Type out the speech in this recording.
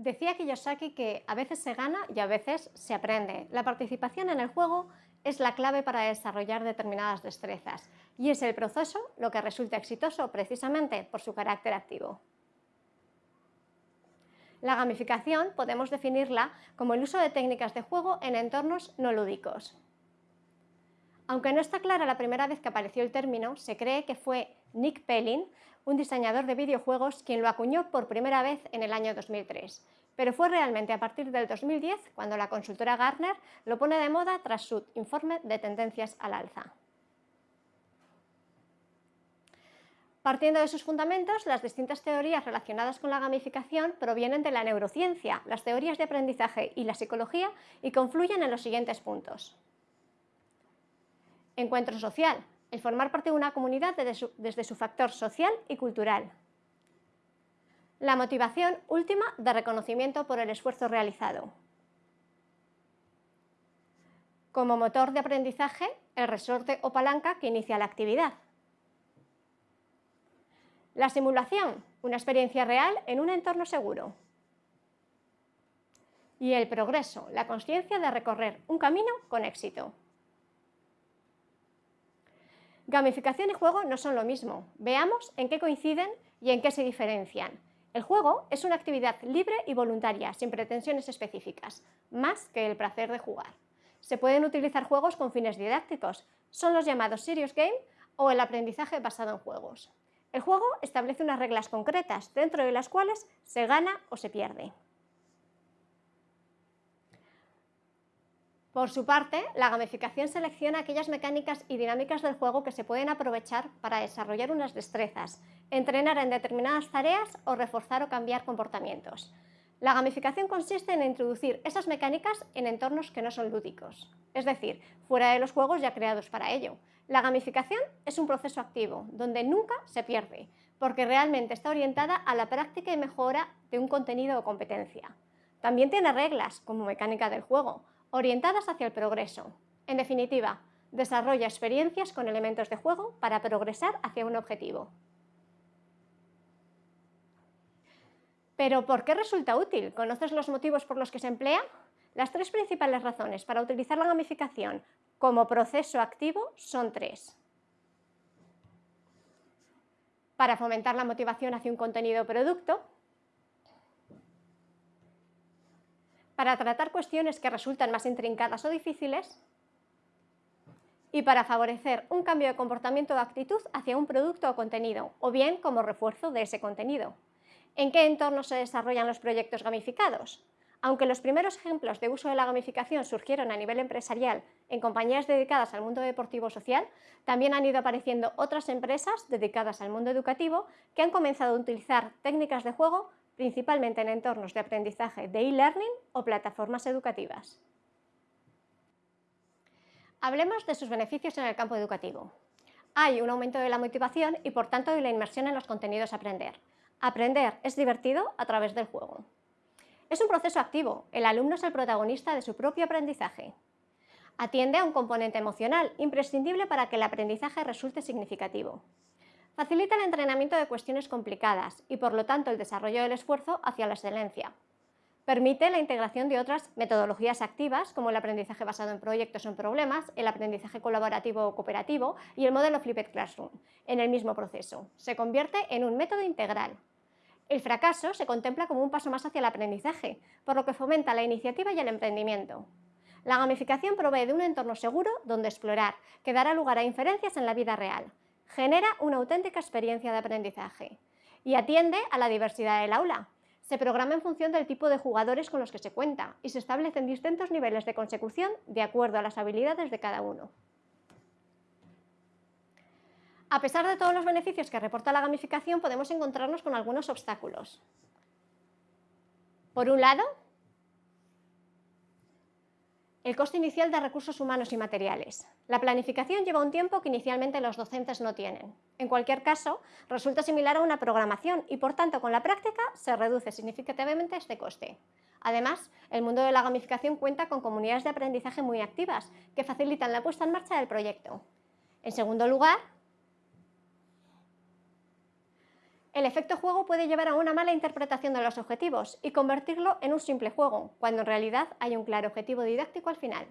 Decía Kiyosaki que a veces se gana y a veces se aprende. La participación en el juego es la clave para desarrollar determinadas destrezas y es el proceso lo que resulta exitoso precisamente por su carácter activo. La gamificación podemos definirla como el uso de técnicas de juego en entornos no lúdicos. Aunque no está clara la primera vez que apareció el término, se cree que fue Nick Pellin, un diseñador de videojuegos, quien lo acuñó por primera vez en el año 2003, pero fue realmente a partir del 2010 cuando la consultora Gartner lo pone de moda tras su informe de tendencias al alza. Partiendo de sus fundamentos, las distintas teorías relacionadas con la gamificación provienen de la neurociencia, las teorías de aprendizaje y la psicología y confluyen en los siguientes puntos. Encuentro social, el formar parte de una comunidad desde su, factor social y cultural. La motivación última de reconocimiento por el esfuerzo realizado. Como motor de aprendizaje, el resorte o palanca que inicia la actividad. La simulación, una experiencia real en un entorno seguro. Y el progreso, la conciencia de recorrer un camino con éxito. Gamificación y juego no son lo mismo. Veamos en qué coinciden y en qué se diferencian. El juego es una actividad libre y voluntaria, sin pretensiones específicas, más que el placer de jugar. Se pueden utilizar juegos con fines didácticos, son los llamados serious game o el aprendizaje basado en juegos. El juego establece unas reglas concretas, dentro de las cuales se gana o se pierde. Por su parte, la gamificación selecciona aquellas mecánicas y dinámicas del juego que se pueden aprovechar para desarrollar unas destrezas, entrenar en determinadas tareas o reforzar o cambiar comportamientos. La gamificación consiste en introducir esas mecánicas en entornos que no son lúdicos, es decir, fuera de los juegos ya creados para ello. La gamificación es un proceso activo, donde nunca se pierde, porque realmente está orientada a la práctica y mejora de un contenido o competencia. También tiene reglas, como mecánica del juego, orientadas hacia el progreso. En definitiva, desarrolla experiencias con elementos de juego para progresar hacia un objetivo. Pero ¿por qué resulta útil? ¿Conoces los motivos por los que se emplea? Las tres principales razones para utilizar la gamificación como proceso activo son tres. Para fomentar la motivación hacia un contenido o producto, para tratar cuestiones que resultan más intrincadas o difíciles y para favorecer un cambio de comportamiento o actitud hacia un producto o contenido, o bien como refuerzo de ese contenido. ¿En qué entorno se desarrollan los proyectos gamificados? Aunque los primeros ejemplos de uso de la gamificación surgieron a nivel empresarial en compañías dedicadas al mundo deportivo social, también han ido apareciendo otras empresas dedicadas al mundo educativo que han comenzado a utilizar técnicas de juego principalmente en entornos de aprendizaje de e-learning o plataformas educativas. Hablemos de sus beneficios en el campo educativo. Hay un aumento de la motivación y por tanto de la inmersión en los contenidos a aprender. Aprender es divertido a través del juego. Es un proceso activo, el alumno es el protagonista de su propio aprendizaje. Atiende a un componente emocional imprescindible para que el aprendizaje resulte significativo. Facilita el entrenamiento de cuestiones complicadas y por lo tanto el desarrollo del esfuerzo hacia la excelencia. Permite la integración de otras metodologías activas como el aprendizaje basado en proyectos o en problemas, el aprendizaje colaborativo o cooperativo y el modelo Flipped Classroom en el mismo proceso. Se convierte en un método integral. El fracaso se contempla como un paso más hacia el aprendizaje, por lo que fomenta la iniciativa y el emprendimiento. La gamificación provee de un entorno seguro donde explorar, que dará lugar a inferencias en la vida real, genera una auténtica experiencia de aprendizaje y atiende a la diversidad del aula. Se programa en función del tipo de jugadores con los que se cuenta y se establecen distintos niveles de consecución de acuerdo a las habilidades de cada uno. A pesar de todos los beneficios que reporta la gamificación, podemos encontrarnos con algunos obstáculos. Por un lado, el coste inicial de recursos humanos y materiales. La planificación lleva un tiempo que inicialmente los docentes no tienen. En cualquier caso, resulta similar a una programación y por tanto con la práctica se reduce significativamente este coste. Además, el mundo de la gamificación cuenta con comunidades de aprendizaje muy activas que facilitan la puesta en marcha del proyecto. En segundo lugar, El efecto juego puede llevar a una mala interpretación de los objetivos y convertirlo en un simple juego, cuando en realidad hay un claro objetivo didáctico al final.